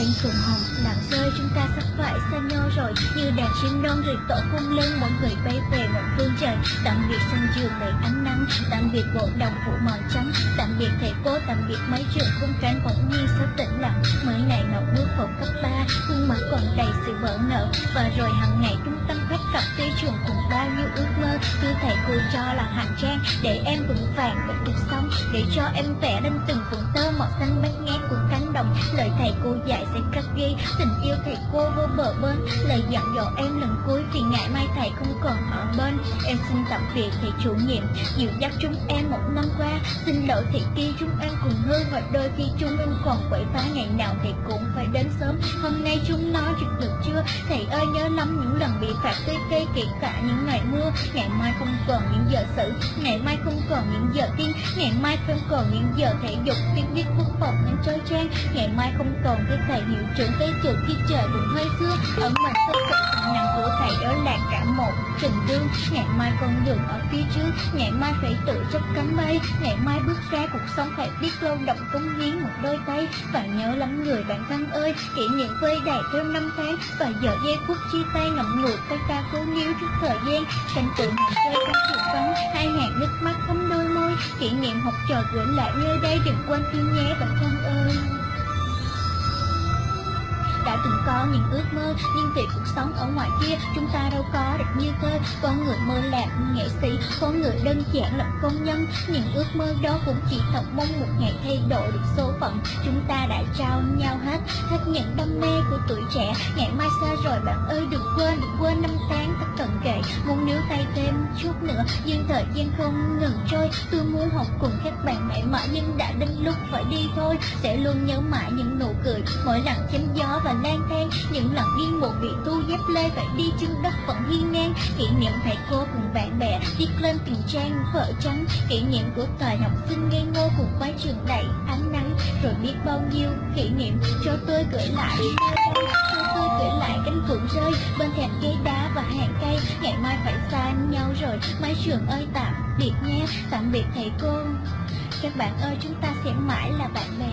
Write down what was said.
cánh phượng hồng đặng rơi, chúng ta sắp phải xa nhau rồi. Như đàn chim non rồi tổ cung lên mỗi người bay về một phương trời. Tạm biệt sân trường đầy ánh nắng, tạm biệt bộ đồng phủ màu trắng. Tạm biệt thầy cô, tạm biệt mấy trường cung cánh vẫn nhiên sao tĩnh lặng. Mới này ngọc bước vào cấp ba, khuôn mặt còn đầy sự bỡ ngỡ. Và rồi hàng ngày trung tâm khách cặp tư trường cùng bao nhiêu ước mơ cứ thầy cô cho là hành trang để em vững vàng với cuộc sống, để cho em vẽ lên từng cuộn tơ màu xanh bát ngát của cánh đồng. Lời thầy cô dạy sẽ khắc ghi tình yêu thầy cô vô bờ bên. Lời dặn dò em lần cuối vì ngày mai thầy không còn ở bên. Em xin tạm biệt thầy chủ nhiệm dịu dắt chúng em một năm qua. Xin lỗi thầy kia, chúng em cùng hư và đôi khi chúng em còn quậy phá, ngày nào thầy cũng phải đến nói chuyện được chưa? Thầy ơi, nhớ lắm những lần bị phạt tê cây kể cả những ngày mưa. Ngày mai không còn những giờ xử, ngày mai không còn những giờ tiên ngày mai không còn những giờ thể dục, tiếng viết quốc phòng nên chơi trang ngày mai không còn cái thầy hiệu trưởng tới trường khi trời cũng hơi xưa. Ở mặt sân cực nằm của thầy đó là cả một trình đương ngày mai con đường ở phía trước, ngày mai phải tự chấp cánh bay ngày mai bước ra cuộc sống phải biết lâu động cống hiến một đôi tay. Và nhớ lắm người bạn thân ơi, kỷ niệm vơi đầy theo năm tháng và giờ giây phút chia tay ngậm ngùi tay ta cố níu trước thời gian. Cảnh tượng hàng chơi các trường vắng hai hàng nước mắt thấm đôi môi. Kỷ niệm học trò gửi lại nơi đây đừng quên tin nhé bạn thân ơi. Đã từng có những ước mơ về cuộc sống ở ngoài kia, chúng ta đâu có được như thế. Có người mơ làm nghệ sĩ, có người đơn giản là công nhân. Những ước mơ đó cũng chỉ thật mong một ngày thay đổi được số phận. Chúng ta đã trao nhau hết hết những đam mê của tuổi trẻ. Ngày mai xa rồi, bạn ơi, đừng quên đừng quên năm tháng kể muốn níu tay thêm chút nữa. Nhưng thời gian không ngừng trôi, tôi muốn học cùng các bạn mãi mãi, nhưng đã đến lúc phải đi thôi. Sẽ luôn nhớ mãi những nụ cười, mỗi lần chém gió và lang thang. Những lần điên một bị tu dép lê, phải đi chân đất vẫn hiên ngang. Kỷ niệm thầy cô cùng bạn bè viết lên từng trang vợ trắng kỷ niệm của thời học sinh ngây ngô cùng quái trường đầy ánh nắng. Rồi biết bao nhiêu kỷ niệm, cho tôi gửi lại. Cho tôi gửi lại cánh phượng rơi bên thềm ghế đá và hàng rồi mái trường ơi tạm biệt nhé, tạm biệt thầy cô. Các bạn ơi chúng ta sẽ mãi là bạn bè.